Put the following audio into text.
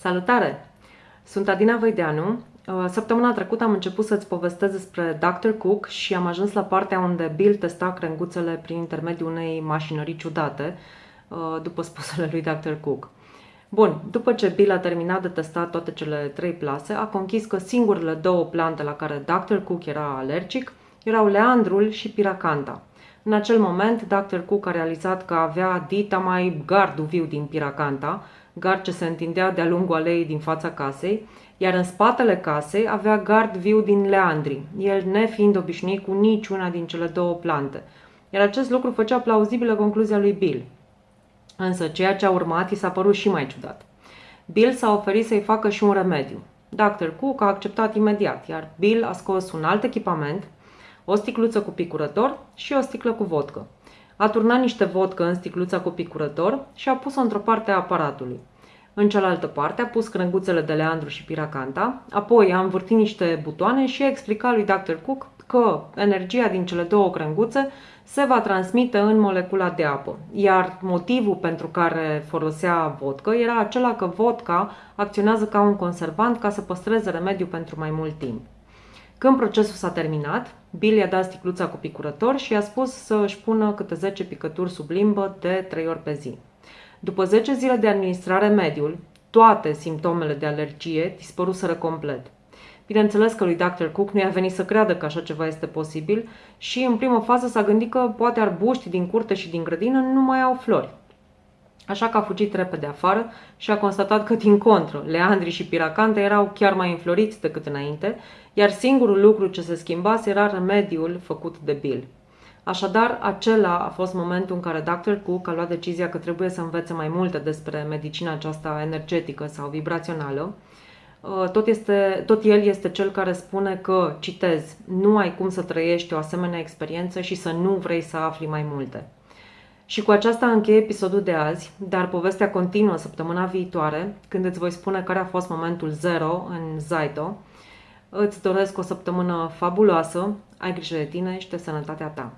Salutare! Sunt Adina Văideanu. Uh, săptămâna trecută am început să-ți povestesc despre Dr. Cook și am ajuns la partea unde Bill testa crenguțele prin intermediul unei mașinării ciudate, uh, după spusele lui Dr. Cook. Bun, după ce Bill a terminat de testat toate cele trei plase, a conchis că singurele două plante la care Dr. Cook era alergic erau leandrul și piracanta. În acel moment, Dr. Cook a realizat că avea dita mai gardul viu din piracanta, gard ce se întindea de-a lungul aleii din fața casei, iar în spatele casei avea gard viu din leandri, el nefiind obișnuit cu niciuna din cele două plante. Iar acest lucru făcea plauzibilă concluzia lui Bill. Însă ceea ce a urmat i s-a părut și mai ciudat. Bill s-a oferit să-i facă și un remediu. Dr. Cook a acceptat imediat, iar Bill a scos un alt echipament, o sticluță cu picurător și o sticlă cu vodcă. A turnat niște vodcă în sticluța cu picurător și a pus-o într-o parte a aparatului. În cealaltă parte a pus crânguțele de leandru și piracanta, apoi a învârtit niște butoane și a explicat lui Dr. Cook că energia din cele două crânguțe se va transmite în molecula de apă, iar motivul pentru care folosea vodka era acela că vodka acționează ca un conservant ca să păstreze remediul pentru mai mult timp. Când procesul s-a terminat, Bill i-a dat sticluța cu picurător și i-a spus să își pună câte 10 picături sub limbă de 3 ori pe zi. După 10 zile de administrare mediul, toate simptomele de alergie dispăruseră complet. Bineînțeles că lui Dr. Cook nu i-a venit să creadă că așa ceva este posibil și în primă fază s-a gândit că poate arbuști din curte și din grădină nu mai au flori. Așa că a fugit repede afară și a constatat că, din contră, leandrii și piracante erau chiar mai înfloriți decât înainte, iar singurul lucru ce se schimbase era remediul făcut de Bill. Așadar, acela a fost momentul în care Dr. Cook a luat decizia că trebuie să învețe mai multe despre medicina aceasta energetică sau vibrațională. Uh, tot, este, tot el este cel care spune că, citez, nu ai cum să trăiești o asemenea experiență și să nu vrei să afli mai multe. Și cu aceasta încheie episodul de azi, dar povestea continuă săptămâna viitoare, când îți voi spune care a fost momentul zero în Zaito. Îți doresc o săptămână fabuloasă, ai grijă de tine și de sănătatea ta.